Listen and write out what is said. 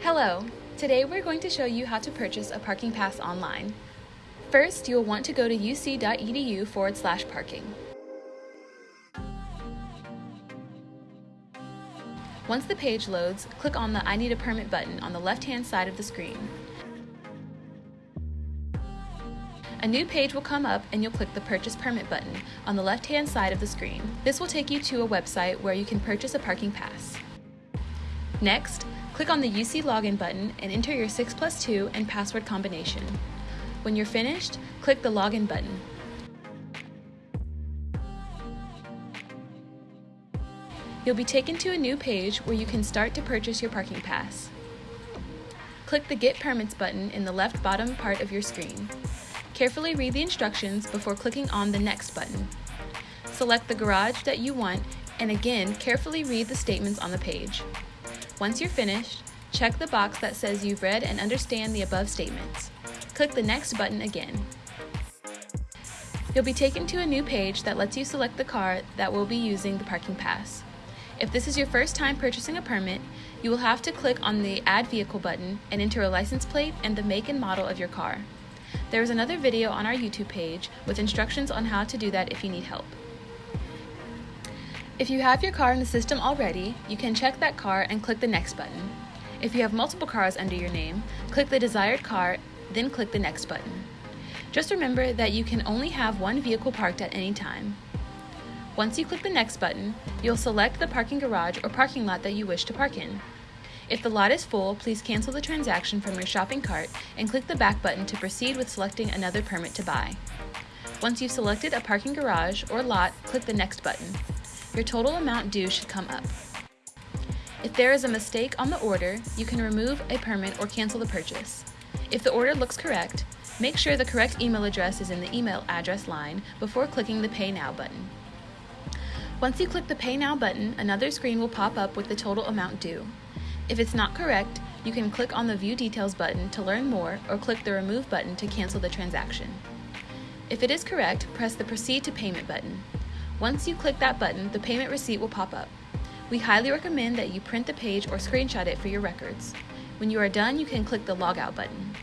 Hello! Today we're going to show you how to purchase a parking pass online. First, you'll want to go to uc.edu forward slash parking. Once the page loads, click on the I need a permit button on the left-hand side of the screen. A new page will come up and you'll click the Purchase Permit button on the left-hand side of the screen. This will take you to a website where you can purchase a parking pass. Next, click on the UC Login button and enter your 6 plus 2 and password combination. When you're finished, click the Login button. You'll be taken to a new page where you can start to purchase your parking pass. Click the Get Permits button in the left bottom part of your screen. Carefully read the instructions before clicking on the Next button. Select the garage that you want and again carefully read the statements on the page. Once you're finished, check the box that says you've read and understand the above statements. Click the Next button again. You'll be taken to a new page that lets you select the car that will be using the parking pass. If this is your first time purchasing a permit, you will have to click on the Add Vehicle button and enter a license plate and the make and model of your car. There is another video on our YouTube page with instructions on how to do that if you need help. If you have your car in the system already, you can check that car and click the Next button. If you have multiple cars under your name, click the desired car, then click the Next button. Just remember that you can only have one vehicle parked at any time. Once you click the Next button, you'll select the parking garage or parking lot that you wish to park in. If the lot is full, please cancel the transaction from your shopping cart and click the back button to proceed with selecting another permit to buy. Once you've selected a parking garage or lot, click the Next button. Your total amount due should come up. If there is a mistake on the order, you can remove a permit or cancel the purchase. If the order looks correct, make sure the correct email address is in the email address line before clicking the Pay Now button. Once you click the Pay Now button, another screen will pop up with the total amount due. If it's not correct, you can click on the View Details button to learn more or click the Remove button to cancel the transaction. If it is correct, press the Proceed to Payment button. Once you click that button, the payment receipt will pop up. We highly recommend that you print the page or screenshot it for your records. When you are done, you can click the Logout button.